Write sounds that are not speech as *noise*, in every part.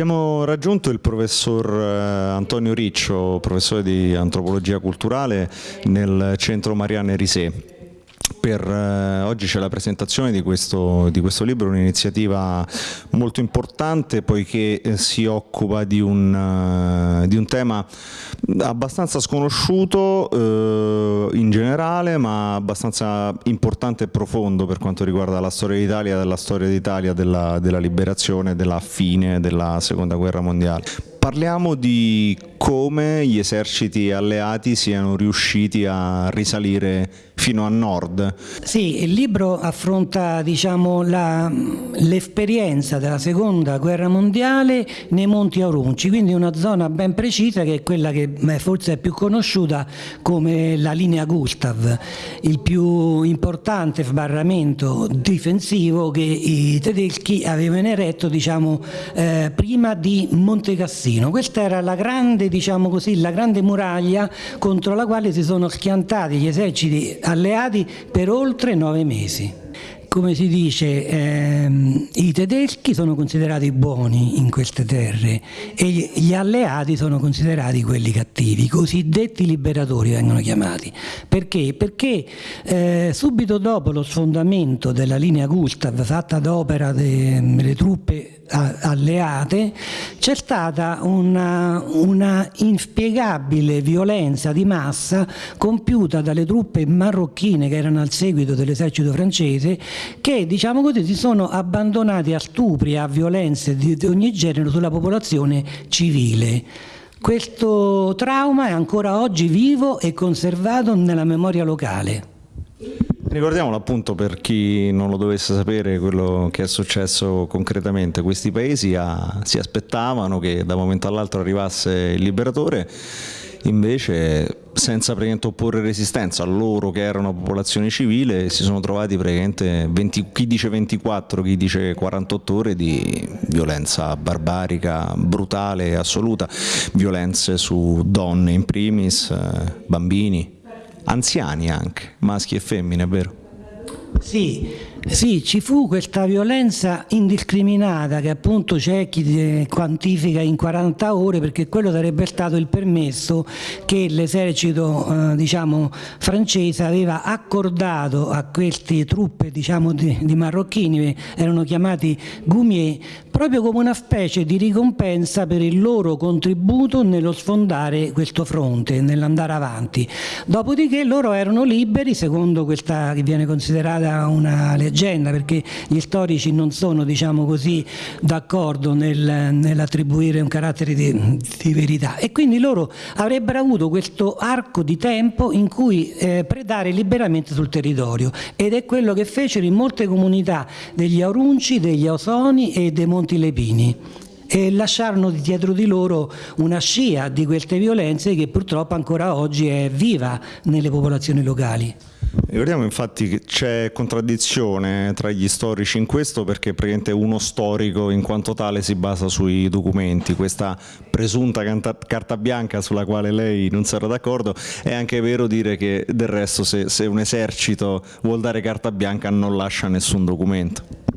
Abbiamo raggiunto il professor eh, Antonio Riccio, professore di antropologia culturale nel centro Marianne Risè. Per, eh, oggi c'è la presentazione di questo, di questo libro, un'iniziativa molto importante poiché eh, si occupa di un, uh, di un, tema abbastanza sconosciuto eh, in generale ma abbastanza importante e profondo per quanto riguarda la storia d'Italia, della storia d'Italia, della, della liberazione, della fine della seconda guerra mondiale. Parliamo di come gli eserciti alleati siano riusciti a risalire fino a nord. Sì, il libro affronta diciamo, l'esperienza della seconda guerra mondiale nei Monti Aurunci, quindi una zona ben precisa che è quella che forse è più conosciuta come la linea Gustav, il più importante sbarramento difensivo che i tedeschi avevano eretto diciamo, eh, prima di Monte Cassino. Questa era la grande, diciamo così, la grande muraglia contro la quale si sono schiantati gli eserciti alleati per oltre nove mesi. Come si dice, ehm, i tedeschi sono considerati buoni in queste terre e gli alleati sono considerati quelli cattivi, i cosiddetti liberatori vengono chiamati. Perché? Perché eh, subito dopo lo sfondamento della linea Gustav fatta ad opera delle truppe alleate c'è stata una, una, inspiegabile violenza di massa compiuta dalle truppe marocchine che erano al seguito dell'esercito francese che diciamo così si sono abbandonati a stupri a violenze di, di ogni genere sulla popolazione civile. Questo trauma è ancora oggi vivo e conservato nella memoria locale. Ricordiamolo appunto per chi non lo dovesse sapere quello che è successo concretamente. Questi paesi a, si aspettavano che da un momento all'altro arrivasse il liberatore, invece senza opporre resistenza a loro che erano popolazione civile si sono trovati praticamente 20, chi dice 24, chi dice 48 ore di violenza barbarica, brutale, assoluta, violenze su donne in primis, bambini anziani anche, maschi e femmine, è vero? Sì, sì, ci fu questa violenza indiscriminata che appunto c'è chi quantifica in 40 ore perché quello sarebbe stato il permesso che l'esercito eh, diciamo, francese aveva accordato a queste truppe diciamo, di, di, marocchini, erano chiamati Goumier, proprio come una specie di ricompensa per il loro contributo nello sfondare questo fronte, nell'andare avanti. Dopodiché loro erano liberi, secondo questa che viene considerata una legge leggenda perché gli storici non sono diciamo così d'accordo nel, nell'attribuire un carattere di, di, verità. E quindi loro avrebbero avuto questo arco di tempo in cui eh, predare liberamente sul territorio. Ed è quello che fecero in molte comunità degli Aurunci, degli Ausoni e dei Monti Lepini. E lasciarono dietro di loro una scia di queste violenze che purtroppo ancora oggi è viva nelle popolazioni locali. Ricordiamo infatti che c'è contraddizione tra gli storici in questo perché praticamente uno storico in quanto tale si basa sui documenti, questa presunta carta bianca sulla quale lei non sarà d'accordo è anche vero dire che del resto se, se un esercito vuol dare carta bianca non lascia nessun documento.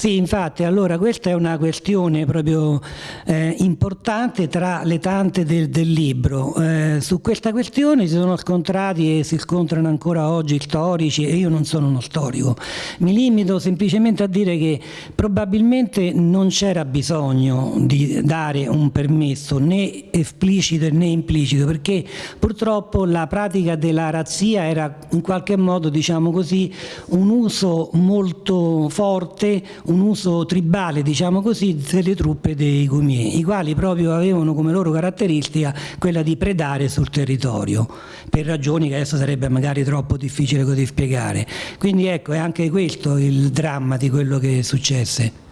Sì, infatti, allora questa è una questione proprio eh, importante tra le tante del, del libro. Eh, su questa questione si sono scontrati e si scontrano ancora oggi storici e io non sono uno storico. Mi limito semplicemente a dire che probabilmente non c'era bisogno di dare un permesso né esplicito né implicito perché purtroppo la pratica della razzia era in qualche modo, diciamo così, un uso molto forte, un uso tribale, diciamo così, delle truppe dei Gumier, i quali proprio avevano come loro caratteristica quella di predare sul territorio, per ragioni che adesso sarebbe magari troppo difficile così spiegare. Quindi ecco, è anche questo il dramma di quello che successe.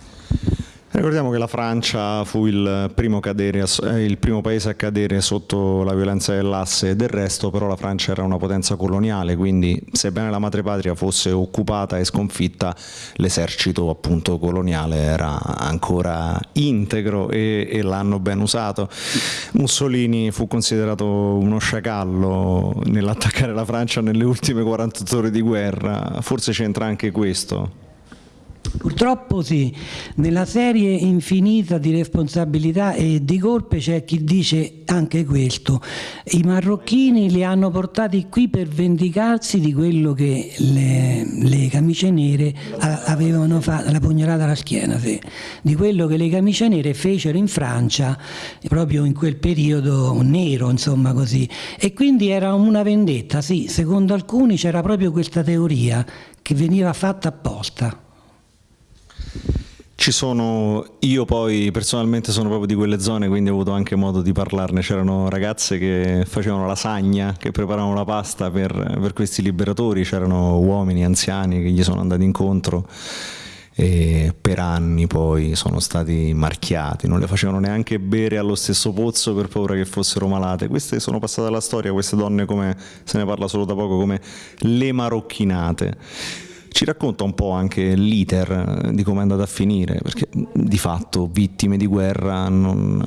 Ricordiamo che la Francia fu il primo, cadere, il primo, paese a cadere sotto la violenza dell'asse e del resto, però la Francia era una potenza coloniale, quindi sebbene la madrepatria fosse occupata e sconfitta, l'esercito appunto coloniale era ancora integro e, e l'hanno ben usato. Mussolini fu considerato uno sciacallo nell'attaccare la Francia nelle ultime 48 ore di guerra, forse c'entra anche questo. Purtroppo sì, nella serie infinita di responsabilità e di colpe c'è chi dice anche questo. I marocchini li hanno portati qui per vendicarsi di quello che le, le camicie nere avevano fatto, la pugnalata alla schiena, sì. di quello che le camicie nere fecero in Francia proprio in quel periodo nero, insomma così. E quindi era una vendetta, sì, secondo alcuni c'era proprio questa teoria che veniva fatta apposta. Ci sono, io poi personalmente sono proprio di quelle zone, quindi ho avuto anche modo di parlarne. C'erano ragazze che facevano lasagna, che preparavano la pasta per, per questi liberatori, c'erano uomini anziani che gli sono andati incontro e per anni poi sono stati marchiati, non le facevano neanche bere allo stesso pozzo per paura che fossero malate. Queste sono passate alla storia, queste donne come se ne parla solo da poco come le marocchinate. Ci racconta un po' anche l'iter eh, di come è andata a finire, perché di fatto vittime di guerra non,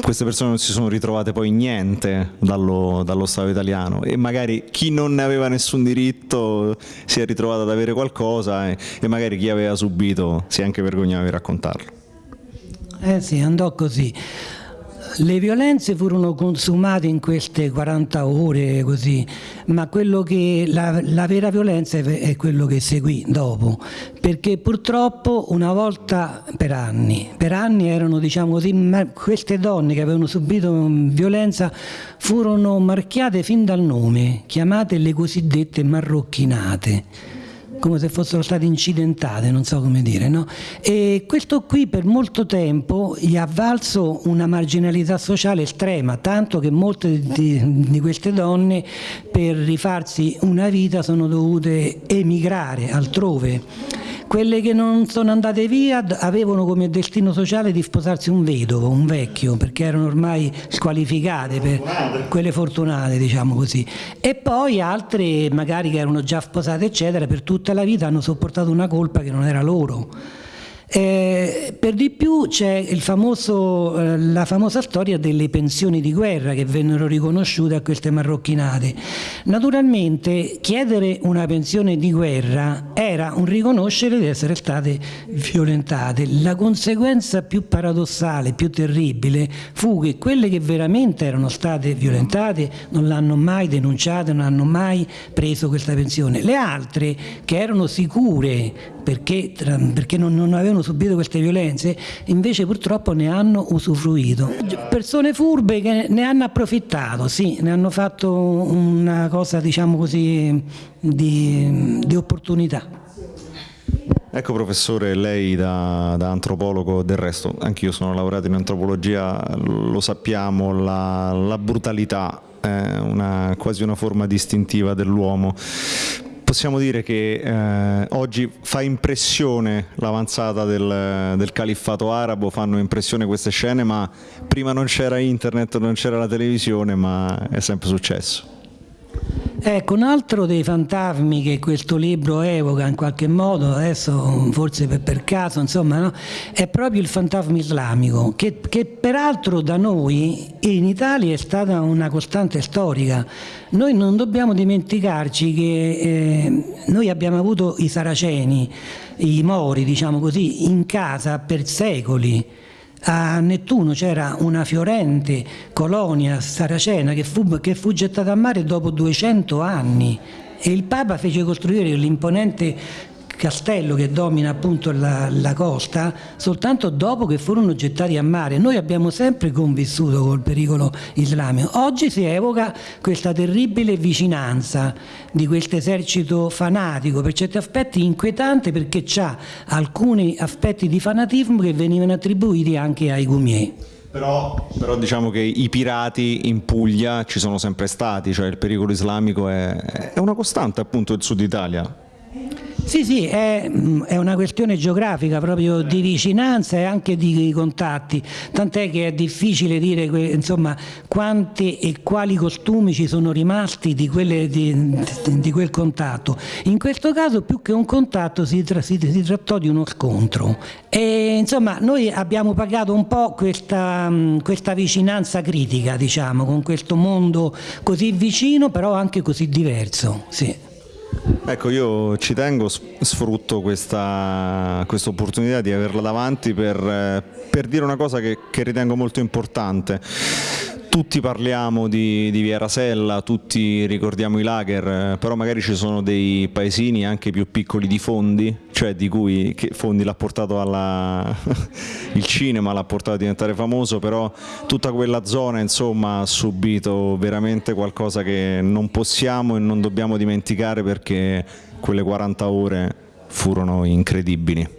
queste persone non si sono ritrovate poi niente dallo, dallo, Stato italiano e magari chi non ne aveva nessun diritto si è ritrovato ad avere qualcosa e, e magari chi aveva subito si è anche vergognato di raccontarlo. Eh sì, andò così. Le violenze furono consumate in queste 40 ore così, ma la, la, vera violenza è quello che seguì dopo, perché purtroppo una volta per anni, per anni erano diciamo così, queste donne che avevano subito violenza furono marchiate fin dal nome, chiamate le cosiddette marrocchinate come se fossero state incidentate, non so come dire. No? E questo qui per molto tempo gli ha valso una marginalità sociale estrema, tanto che molte di, di queste donne per rifarsi una vita sono dovute emigrare altrove quelle che non sono andate via avevano come destino sociale di sposarsi un vedovo, un vecchio, perché erano ormai squalificate, per quelle fortunate, diciamo così. E poi altre, magari che erano già sposate, eccetera, per tutta la vita hanno sopportato una colpa che non era loro. Eh, per di più c'è eh, la famosa storia delle pensioni di guerra che vennero riconosciute a queste marrocchinate. Naturalmente chiedere una pensione di guerra era un riconoscere di essere state violentate. La conseguenza più paradossale, più terribile, fu che quelle che veramente erano state violentate non l'hanno mai denunciata, non hanno mai preso questa pensione. Le altre che erano sicure perché, perché non, non, avevano subito queste violenze, invece purtroppo ne hanno usufruito. Persone furbe che ne hanno approfittato, sì, ne hanno fatto una cosa diciamo così di, di opportunità. Ecco professore, lei da, da, antropologo, del resto anch'io sono laureato in antropologia, lo sappiamo, la, la brutalità è una, quasi una forma distintiva dell'uomo possiamo dire che eh, oggi fa impressione l'avanzata del, del, califfato arabo, fanno impressione queste scene, ma prima non c'era internet, non c'era la televisione, ma è sempre successo. Ecco, un altro dei fantasmi che questo libro evoca in qualche modo, adesso forse per, per caso, insomma, no? è proprio il fantasma islamico, che, che, peraltro da noi in Italia è stata una costante storica. Noi non dobbiamo dimenticarci che eh, noi abbiamo avuto i saraceni, i mori, diciamo così, in casa per secoli a Nettuno c'era una fiorente colonia saracena che fu, che fu gettata a mare dopo 200 anni e il Papa fece costruire l'imponente castello che domina appunto la, la, costa soltanto dopo che furono gettati a mare. Noi abbiamo sempre convissuto col pericolo islamico. Oggi si evoca questa terribile vicinanza di questo esercito fanatico, per certi aspetti inquietante perché ha alcuni aspetti di fanatismo che venivano attribuiti anche ai Gumier. Però, però, diciamo che i pirati in Puglia ci sono sempre stati, cioè il pericolo islamico è, è una costante appunto del sud Italia. Sì, sì, è, è, una questione geografica proprio di vicinanza e anche di contatti, tant'è che è difficile dire insomma, quanti e quali costumi ci sono rimasti di, quelle, di, di quel contatto. In questo caso più che un contatto si, tra, si, si trattò di uno scontro e insomma noi abbiamo pagato un po' questa, questa vicinanza critica diciamo, con questo mondo così vicino però anche così diverso. Sì. Ecco, io ci tengo, sfrutto questa quest opportunità di averla davanti per, eh, per dire una cosa che, che ritengo molto importante tutti parliamo di, di, Via Rasella, tutti ricordiamo i lager, però magari ci sono dei paesini anche più piccoli di Fondi, cioè di cui Fondi l'ha portato alla... *laughs* il cinema, l'ha portato a diventare famoso, però tutta quella zona insomma ha subito veramente qualcosa che non possiamo e non dobbiamo dimenticare perché quelle 40 ore furono incredibili.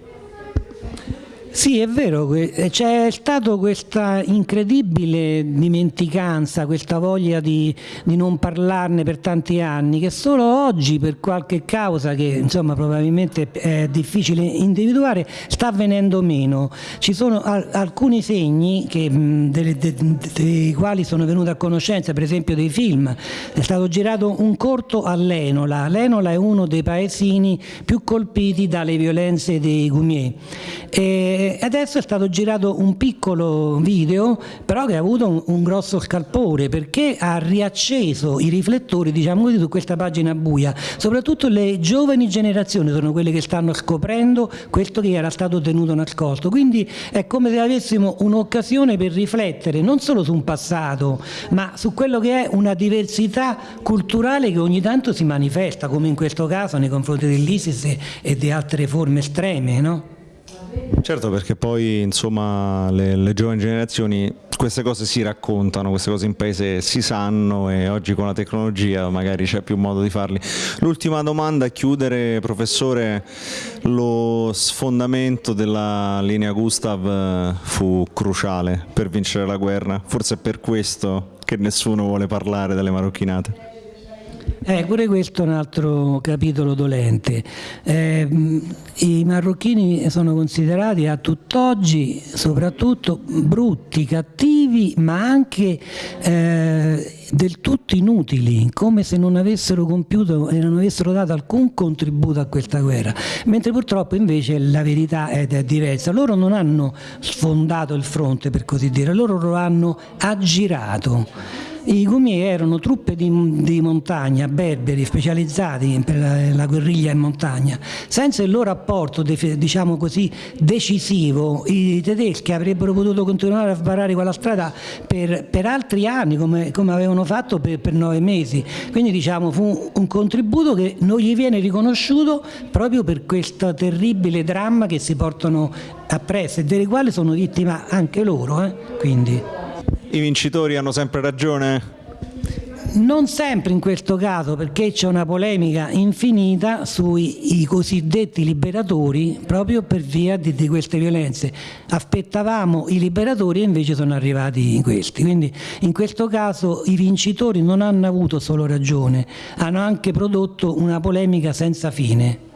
Sì, è vero, c'è stata questa incredibile dimenticanza, questa voglia di, di, non parlarne per tanti anni, che solo oggi, per qualche causa che insomma probabilmente è difficile individuare, sta venendo meno. Ci sono alcuni segni che, dei, dei, dei quali sono venuto a conoscenza, per esempio dei film. È stato girato un corto a Lenola. Lenola è uno dei paesini più colpiti dalle violenze dei Gumier. E adesso è stato girato un piccolo video però che ha avuto un, un, grosso scalpore perché ha riacceso i riflettori diciamo così su questa pagina buia soprattutto le giovani generazioni sono quelle che stanno scoprendo questo che era stato tenuto nascosto quindi è come se avessimo un'occasione per riflettere non solo su un passato ma su quello che è una diversità culturale che ogni tanto si manifesta come in questo caso nei confronti dell'ISIS e di altre forme estreme no? Certo perché poi insomma le, le, giovani generazioni queste cose si raccontano, queste cose in paese si sanno e oggi con la tecnologia magari c'è più modo di farli. L'ultima domanda a chiudere professore, lo sfondamento della linea Gustav eh, fu cruciale per vincere la guerra, forse è per questo che nessuno vuole parlare delle marocchinate. Eh, pure questo è un altro capitolo dolente. Eh, I marocchini sono considerati a tutt'oggi soprattutto brutti, cattivi, ma anche eh, del tutto inutili, come se non avessero compiuto e non avessero dato alcun contributo a questa guerra, mentre purtroppo invece la verità è, è diversa. Loro non hanno sfondato il fronte, per così dire, loro lo hanno aggirato i Gumi erano truppe di, di, montagna, berberi, specializzati per la, la, guerriglia in montagna. Senza il loro apporto, diciamo così, decisivo, i tedeschi avrebbero potuto continuare a sbarrare quella strada per, per altri anni, come, come avevano fatto per, per, nove mesi. Quindi diciamo, fu un contributo che non gli viene riconosciuto proprio per questo terribile dramma che si portano appresso e delle quali sono vittima anche loro. Eh? I vincitori hanno sempre ragione? Non sempre in questo caso perché c'è una polemica infinita sui cosiddetti liberatori proprio per via di, di, queste violenze. Aspettavamo i liberatori e invece sono arrivati questi. Quindi in questo caso i vincitori non hanno avuto solo ragione, hanno anche prodotto una polemica senza fine.